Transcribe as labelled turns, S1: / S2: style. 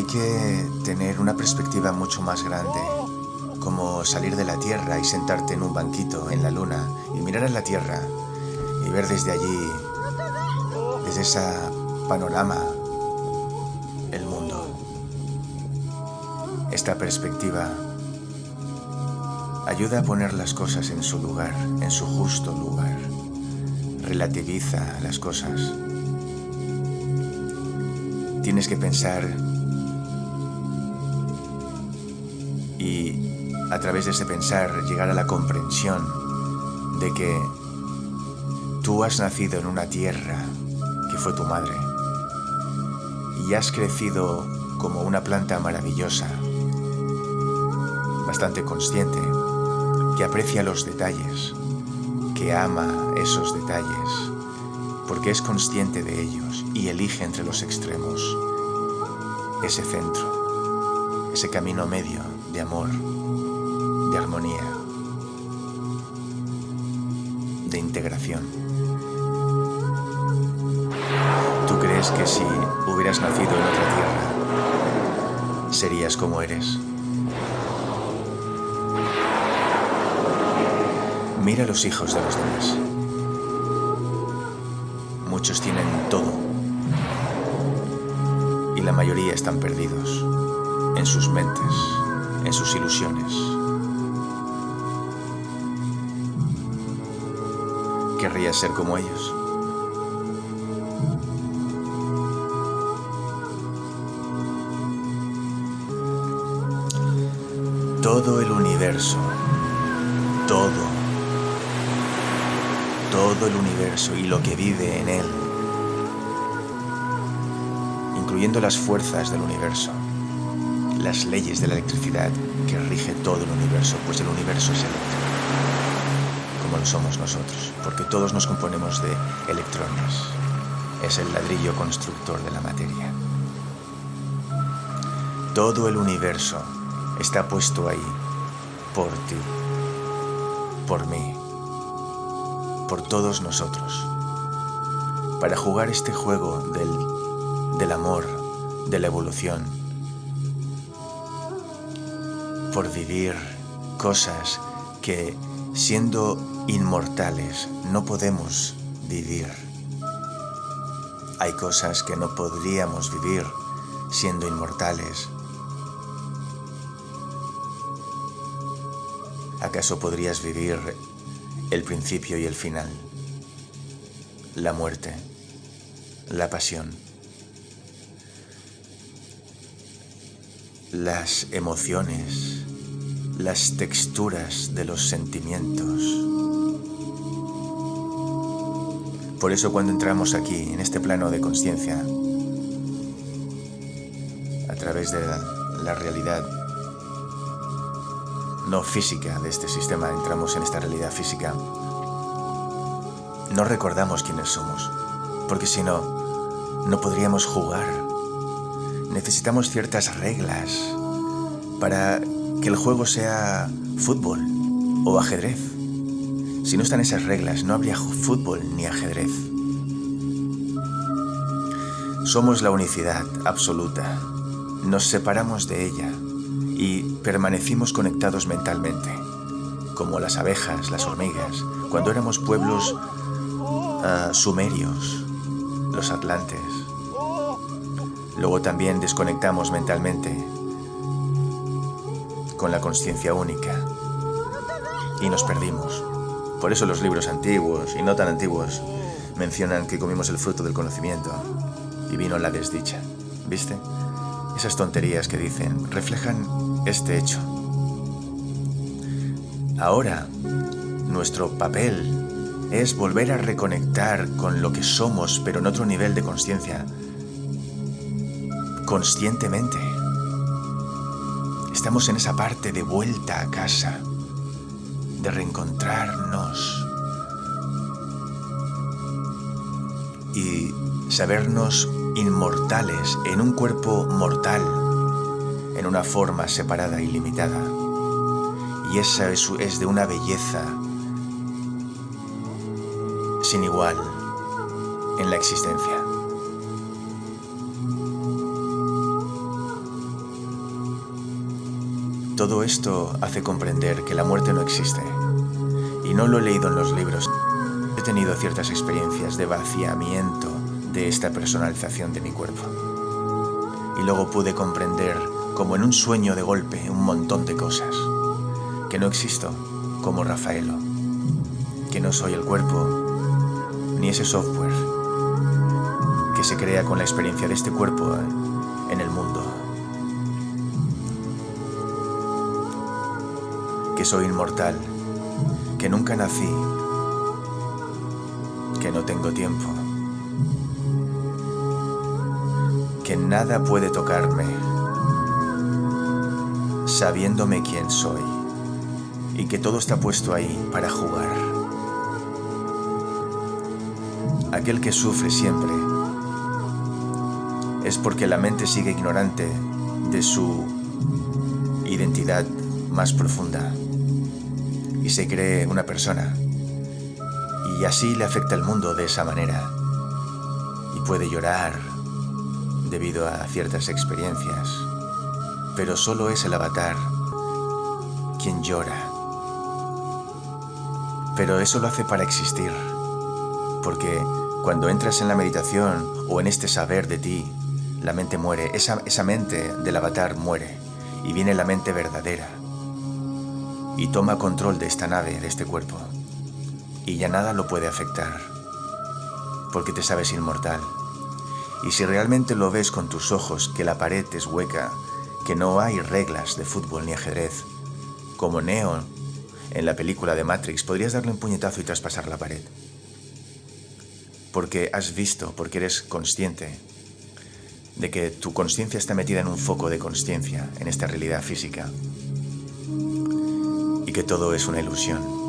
S1: Hay que tener una perspectiva mucho más grande, como salir de la Tierra y sentarte en un banquito en la Luna y mirar a la Tierra y ver desde allí, desde esa panorama, el mundo. Esta perspectiva ayuda a poner las cosas en su lugar, en su justo lugar. Relativiza las cosas. Tienes que pensar y a través de ese pensar llegar a la comprensión de que tú has nacido en una tierra que fue tu madre y has crecido como una planta maravillosa, bastante consciente, que aprecia los detalles, que ama esos detalles, porque es consciente de ellos y elige entre los extremos ese centro, ese camino medio de amor, de armonía, de integración. ¿Tú crees que si hubieras nacido en otra tierra, serías como eres? Mira a los hijos de los demás. Muchos tienen todo y la mayoría están perdidos en sus mentes, en sus ilusiones. ¿Querrías ser como ellos? Todo el universo, todo, todo el universo y lo que vive en él, incluyendo las fuerzas del universo, las leyes de la electricidad que rige todo el universo, pues el universo es eléctrico, como lo somos nosotros, porque todos nos componemos de electrones. Es el ladrillo constructor de la materia. Todo el universo está puesto ahí por ti, por mí, por todos nosotros, para jugar este juego del, del amor, de la evolución, por vivir cosas que siendo inmortales no podemos vivir. Hay cosas que no podríamos vivir siendo inmortales. ¿Acaso podrías vivir el principio y el final? La muerte, la pasión, las emociones, las texturas de los sentimientos. Por eso cuando entramos aquí, en este plano de conciencia, a través de la, realidad no física de este sistema, entramos en esta realidad física, no recordamos quiénes somos, porque si no, no podríamos jugar. Necesitamos ciertas reglas para que el juego sea fútbol o ajedrez. Si no están esas reglas, no habría fútbol ni ajedrez. Somos la unicidad absoluta. Nos separamos de ella y permanecimos conectados mentalmente, como las abejas, las hormigas, cuando éramos pueblos uh, sumerios, los atlantes. Luego también desconectamos mentalmente con la conciencia única y nos perdimos. Por eso los libros antiguos y no tan antiguos mencionan que comimos el fruto del conocimiento y vino la desdicha. ¿Viste? Esas tonterías que dicen reflejan este hecho. Ahora, nuestro papel es volver a reconectar con lo que somos, pero en otro nivel de conciencia. Conscientemente. Estamos en esa parte de vuelta a casa, de reencontrarnos y sabernos inmortales en un cuerpo mortal, en una forma separada y limitada. Y esa es, de una belleza sin igual en la existencia. Todo esto hace comprender que la muerte no existe. Y no lo he leído en los libros. He tenido ciertas experiencias de vaciamiento de esta personalización de mi cuerpo. Y luego pude comprender, como en un sueño de golpe, un montón de cosas. Que no existo como Rafaelo. Que no soy el cuerpo, ni ese software que se crea con la experiencia de este cuerpo Que soy inmortal, que nunca nací, que no tengo tiempo, que nada puede tocarme, sabiéndome quién soy, y que todo está puesto ahí para jugar. Aquel que sufre siempre es porque la mente sigue ignorante de su identidad más profunda y se cree una persona. Y así le afecta el mundo de esa manera. Y puede llorar debido a ciertas experiencias, pero solo es el avatar quien llora. Pero eso lo hace para existir, porque cuando entras en la meditación o en este saber de ti, la mente muere, esa, esa mente del avatar muere. Y viene la mente verdadera y toma control de esta nave, de este cuerpo y ya nada lo puede afectar porque te sabes inmortal. Y si realmente lo ves con tus ojos, que la pared es hueca, que no hay reglas de fútbol ni ajedrez, como Neo en la película de Matrix, podrías darle un puñetazo y traspasar la pared. Porque has visto, porque eres consciente de que tu conciencia está metida en un foco de conciencia, en esta realidad física, y que todo es una ilusión.